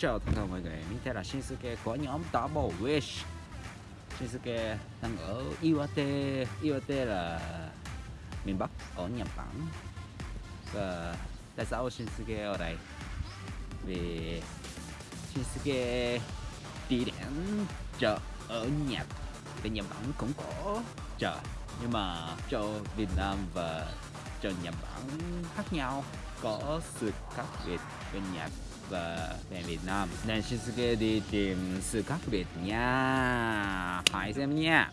Chào tất cả mọi người, mình tên là Shinsuke của nhóm Double Wish. Shinsuke đang ở Iwate Iwate là miền Bắc ở Nhật Bản. Và tại sao Shinsuke ở đây? Vì Shinsuke đi đến chợ ở Nhật. Thì Nhật Bản cũng có chợ Nhưng mà chợ Việt Nam và chợ Nhật Bản khác nhau. Có sự khác biệt bên Nhật và về Việt Nam. Nên Shinsuke đi tìm sự khác biệt nha. Hãy xem nha.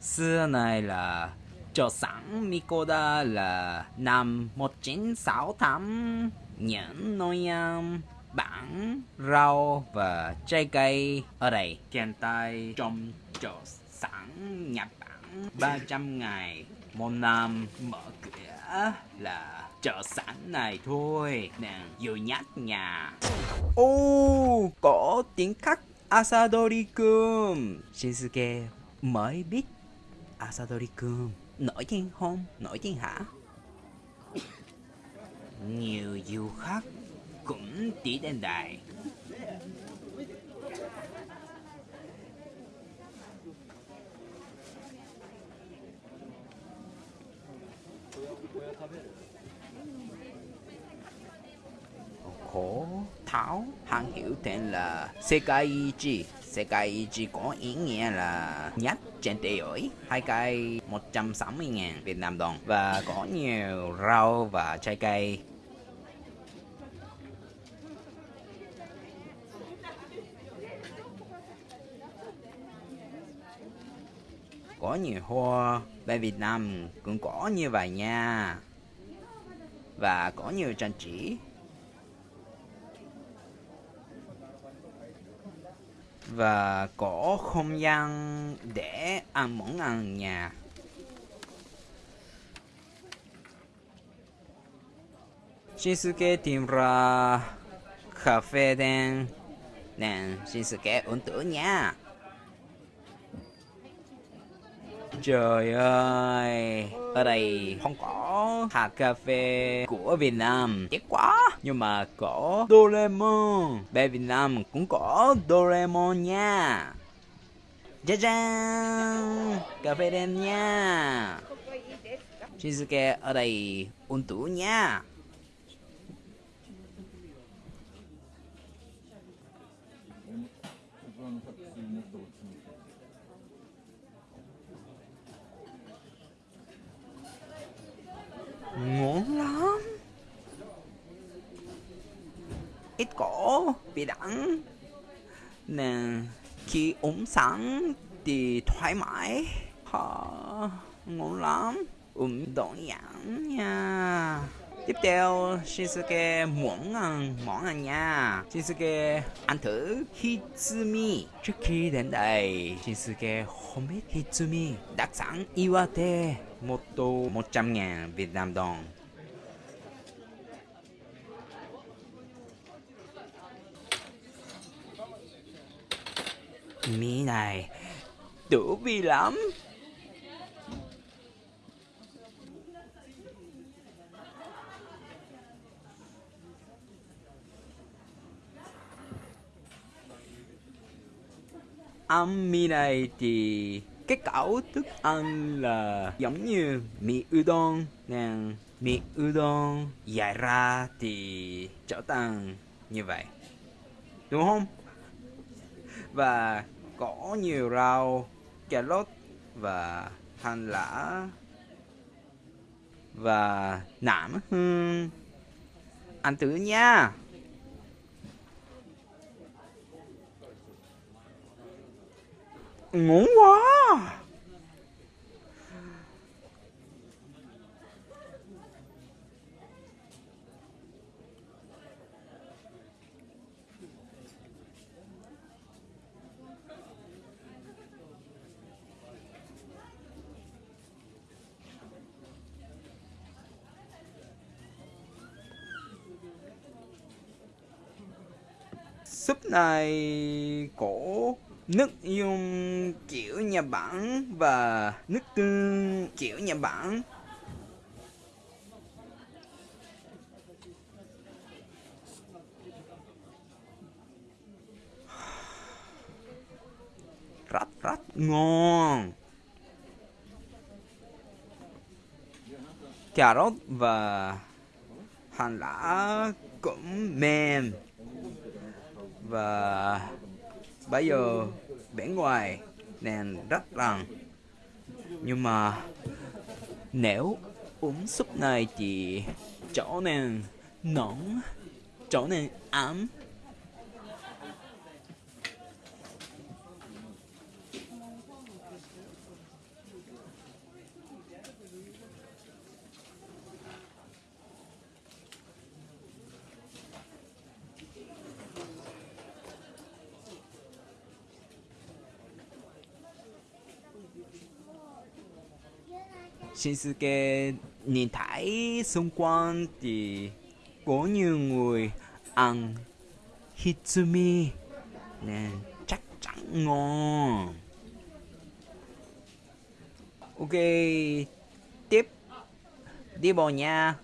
Xưa này là cho sẵn Mikoda là năm 1968 những nồi ăn bản rau và trái cây ở đây. Hiện tại trong cho sẵn Nhật Bản. 300 ngày một năm mở cửa là chợ sẵn này thôi. Nè dù nhát nhà. Ô có tiếng khắc Asadori-kun Shinsuke mới biết Asadori-kun nổi tiếng không? Nổi tiếng hả? Nhiều du khách cũng đi đến đây khổ. Tháo hàng hiệu tên là Sekaiichi. Sekaiichi có ý nghĩa là nhất trên thế giới. Hai cây 160 ngàn Việt Nam đồng và có nhiều rau và trái cây. Có nhiều hoa, bên Việt Nam cũng có như vậy nha. Và có nhiều trang trí. Và có không gian để ăn món ăn nhà. Shinsuke tìm ra cà phê đen. Nên Shinsuke uống tử nha. Trời ơi, ở đây không có hạt cà phê của Việt Nam, tiếc quá. Nhưng mà có Doraemon, bên Việt Nam cũng có Doraemon nha. ja cà phê đen nha. Shizuke ở đây ôn tủ nha. Ngon lắm. Ít cỏ bị đắng nè khi uống sẵn thì thoải mái. Hả, ngon lắm. Uống đơn nhãn nha. Tiếp theo, Shinsuke muốn ăn à, món ăn à nha. Shinsuke ăn thử Hitsumi. Trước khi đến đây, Shinsuke không biết Hitsumi đặc sản Iwate. Một tô 100 ngàn Việt Nam đồng. Mì này, đủ vị lắm. Ăn mì này thì cái cẩu thức ăn là giống như mì udon nè. Mì udon dài ra thì trở thành như vậy. Đúng không? Và có nhiều rau cà rốt và hành lá và nạm. Hương ăn thử nha. Ngon quá. Súp này cổ nước dùng kiểu Nhật Bản và nước tương kiểu Nhật Bản. Rất rất ngon. Cà rốt và hành lá cũng mềm và bây giờ bên ngoài, nền rất rằng nhưng mà nếu uống súp này thì chỗ nàng nóng chỗ nàng ấm. Shinsuke nhìn thấy xung quanh thì có nhiều người ăn Hitsumi. Nè, chắc chắn ngon. Ok, tiếp. Đi bộ nha.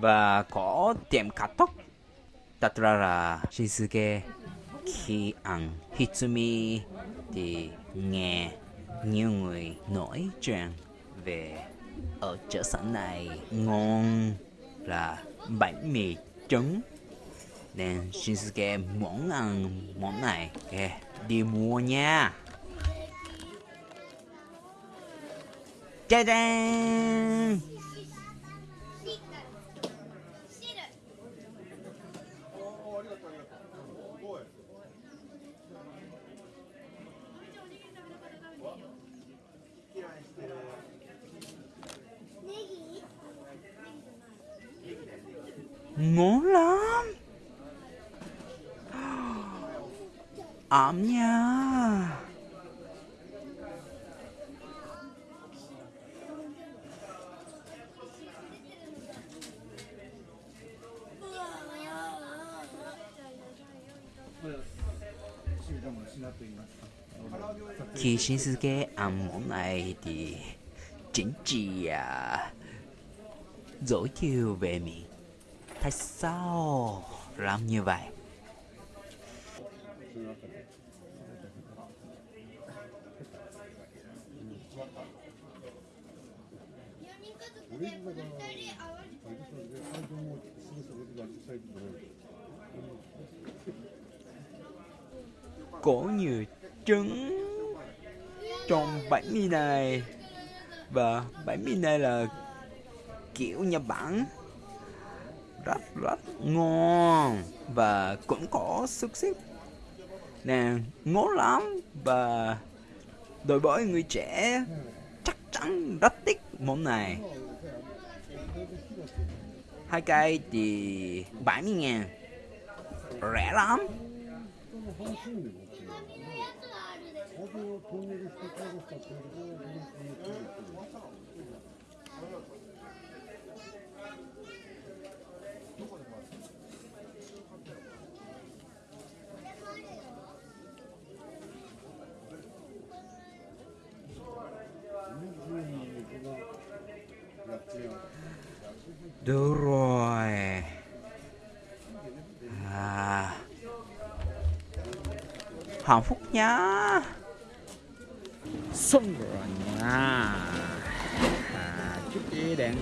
Và có tiệm cắt tóc. Thật ra là Shizuke khi ăn Hitsumi thì nghe nhiều người nói chuyện về ở chợ sẵn này ngon là bánh mì trứng. Nên Shinsuke muốn ăn món này. Okay, đi mua nha. 짜 ngon lắm. Ẩm nha. Khi Shinsuke ăn món này thì chính trị à, dối chiều về mình. Tại sao làm như vậy? Có nhiều trứng trong bánh mì này và bánh mì này là kiểu Nhật Bản rất rất ngon và cũng có sức xích. Nè ngon lắm và đối với người trẻ chắc chắn rất thích món này. Hai cây thì 70 ngàn. Rẻ lắm. Được rồi. À. Hạnh phúc nhá. Xong rồi nha. À, Chúc ý đến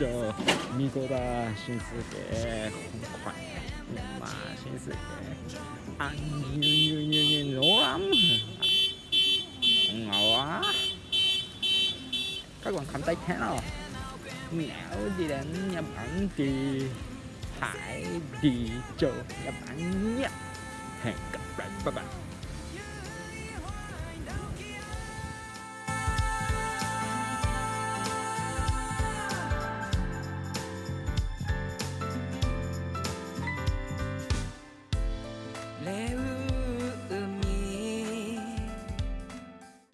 cho Mikoda Shinsuke không khỏe Nhưng mà Shinsuke ăn như như như như nổ lắm. Ngầu quá. Các bạn cầm tay thế nào? Nếu gì đến nhập ảnh thì hãy đi chỗ nhập ảnh nhé. Hẹn gặp lại, bye bye.